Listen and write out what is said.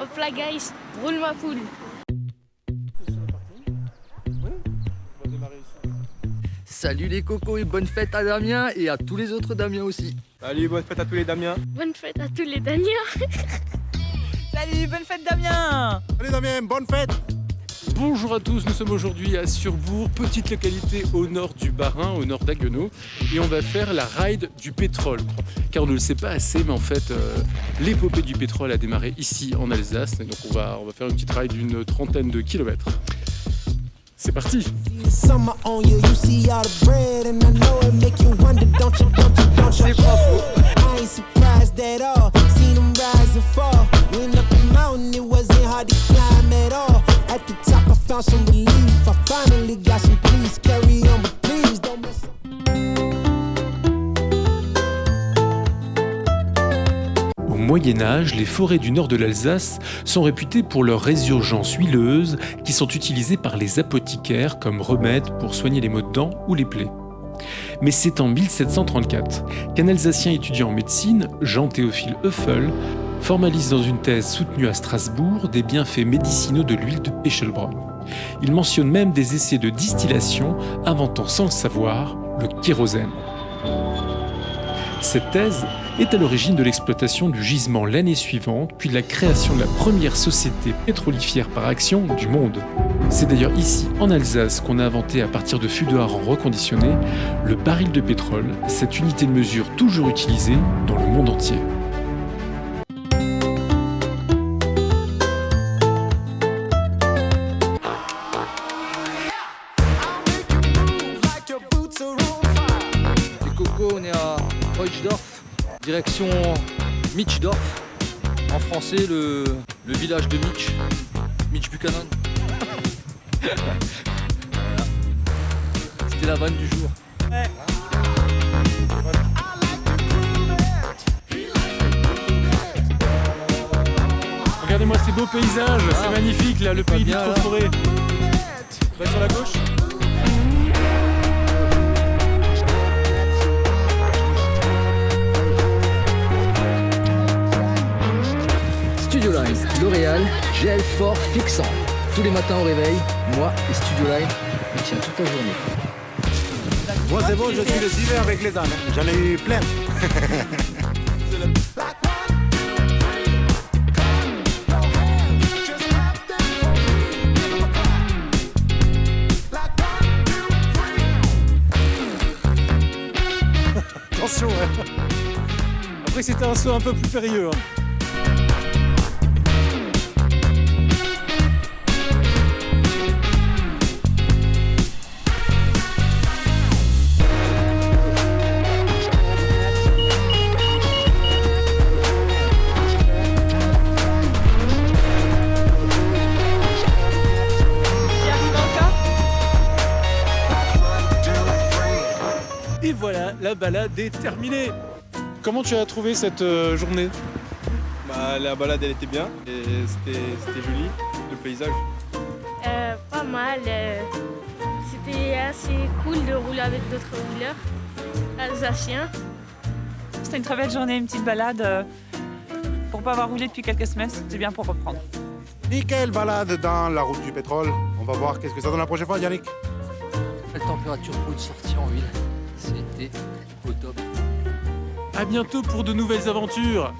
Hop là guys, roule ma poule. Salut les cocos et bonne fête à Damien et à tous les autres Damiens aussi. Salut, bonne fête à tous les Damiens. Bonne fête à tous les Daniens. Salut, bonne fête Damien Allez Damien, bonne fête Bonjour à tous, nous sommes aujourd'hui à Surbourg, petite localité au nord du Bas-Rhin, au nord d'Haguenau, et on va faire la ride du pétrole. Car on ne le sait pas assez, mais en fait, euh, l'épopée du pétrole a démarré ici en Alsace, et donc on va, on va faire une petite ride d'une trentaine de kilomètres. C'est parti Au Moyen Âge, les forêts du nord de l'Alsace sont réputées pour leurs résurgences huileuses qui sont utilisées par les apothicaires comme remède pour soigner les maux de dents ou les plaies. Mais c'est en 1734 qu'un Alsacien étudiant en médecine, Jean-Théophile Euffel, formalise dans une thèse soutenue à Strasbourg des bienfaits médicinaux de l'huile de Pechelbronn. Il mentionne même des essais de distillation inventant sans le savoir le kérosène. Cette thèse est à l'origine de l'exploitation du gisement l'année suivante, puis de la création de la première société pétrolifère par action du monde. C'est d'ailleurs ici, en Alsace, qu'on a inventé à partir de fûts de hareng reconditionnés le baril de pétrole, cette unité de mesure toujours utilisée dans le monde entier. Les cocos, on est à Reuchdorf, direction Mitchdorf. En français, le, le village de Mitch, Mitch Buchanan. Voilà. C'était la vanne du jour. Regardez-moi ces beaux paysages, c'est Ah. magnifique là, le pays là. forêt. Bah, sur la gauche gel fort fixant. Tous les matins au réveil, moi et Studio Line, on tient toute la journée. Moi c'est bon, je suis les hivers avec les ânes. J'en ai eu plein. Attention hein. Après c'était un saut un peu plus périlleux. hein. La balade est terminée. Comment tu as trouvé cette euh, journée? Bah, la balade elle était bien et c'était c'était joli, le paysage. Euh, pas mal. euh, C'était assez cool de rouler avec d'autres rouleurs alsaciens. C'était une très belle journée, une petite balade. Pour pas avoir roulé depuis quelques semaines, c'était bien pour reprendre. Nickel balade dans la route du pétrole. On va voir qu'est-ce que ça donne la prochaine fois, Yannick. Quelle température pour une sortie en huile Au top. À bientôt pour de nouvelles aventures